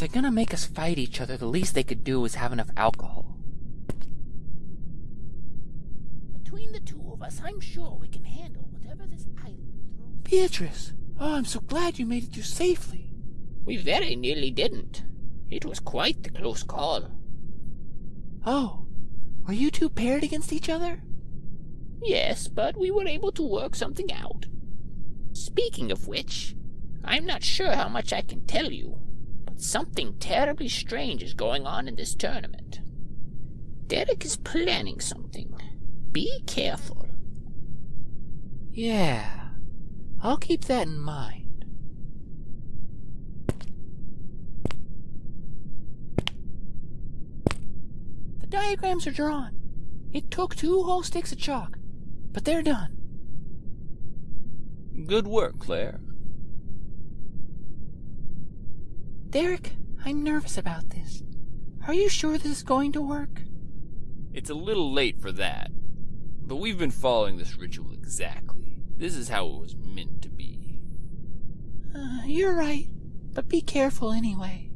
they're gonna make us fight each other, the least they could do is have enough alcohol. Between the two of us, I'm sure we can handle whatever this island throws. Beatrice! Oh, I'm so glad you made it through safely. We very nearly didn't. It was quite the close call. Oh, were you two paired against each other? Yes, but we were able to work something out. Speaking of which, I'm not sure how much I can tell you, but something terribly strange is going on in this tournament. Derek is planning something. Be careful. Yeah, I'll keep that in mind. The diagrams are drawn. It took two whole sticks of chalk, but they're done. Good work, Claire. Derek, I'm nervous about this. Are you sure this is going to work? It's a little late for that. But we've been following this ritual exactly. This is how it was meant to be. Uh, you're right, but be careful anyway.